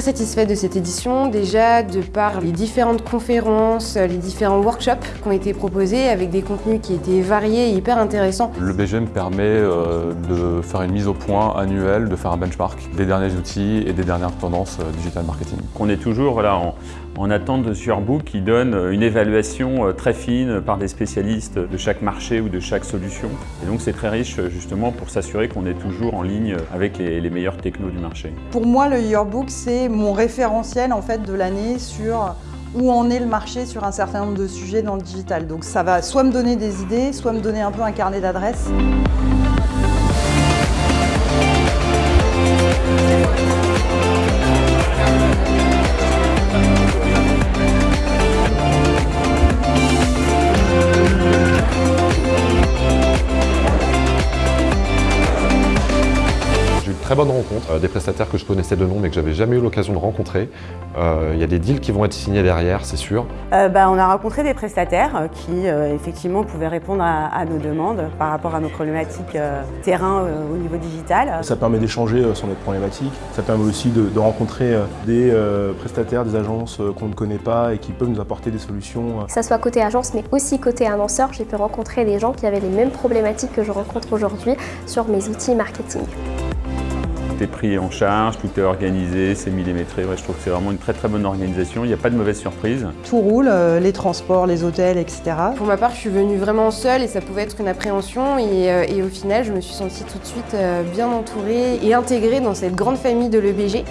satisfaite de cette édition, déjà de par les différentes conférences, les différents workshops qui ont été proposés avec des contenus qui étaient variés et hyper intéressants. Le BGM permet euh, de faire une mise au point annuelle, de faire un benchmark des derniers outils et des dernières tendances euh, digital marketing. On est toujours voilà, en, en attente de Surbook qui donne une évaluation euh, très fine par des spécialistes de chaque marché ou de chaque solution. Et donc c'est très riche justement pour s'assurer qu'on est toujours en ligne avec les, les meilleurs technos du marché. Pour moi, le Yearbook, c'est mon référentiel en fait de l'année sur où en est le marché sur un certain nombre de sujets dans le digital. Donc ça va soit me donner des idées, soit me donner un peu un carnet d'adresses. Très bonne rencontre, euh, des prestataires que je connaissais de nom mais que j'avais jamais eu l'occasion de rencontrer. Euh, il y a des deals qui vont être signés derrière, c'est sûr. Euh, bah, on a rencontré des prestataires qui effectivement pouvaient répondre à, nos demandes par rapport à nos problématiques terrain au niveau digital. Ça permet d'échanger sur notre problématique, ça permet aussi de, de rencontrer des prestataires, des agences qu'on ne connaît pas et qui peuvent nous apporter des solutions. Que ce soit côté agence mais aussi côté annonceur, j'ai pu rencontrer des gens qui avaient les mêmes problématiques que je rencontre aujourd'hui sur mes outils marketing est pris en charge, tout est organisé, c'est millimétré. je trouve que c'est vraiment une très très bonne organisation, il n'y a pas de mauvaise surprise. Tout roule, euh, les transports, les hôtels, etc. Pour ma part, je suis venue vraiment seule et ça pouvait être une appréhension et, euh, et au final, je me suis sentie tout de suite euh, bien entourée et intégrée dans cette grande famille de l'EBG.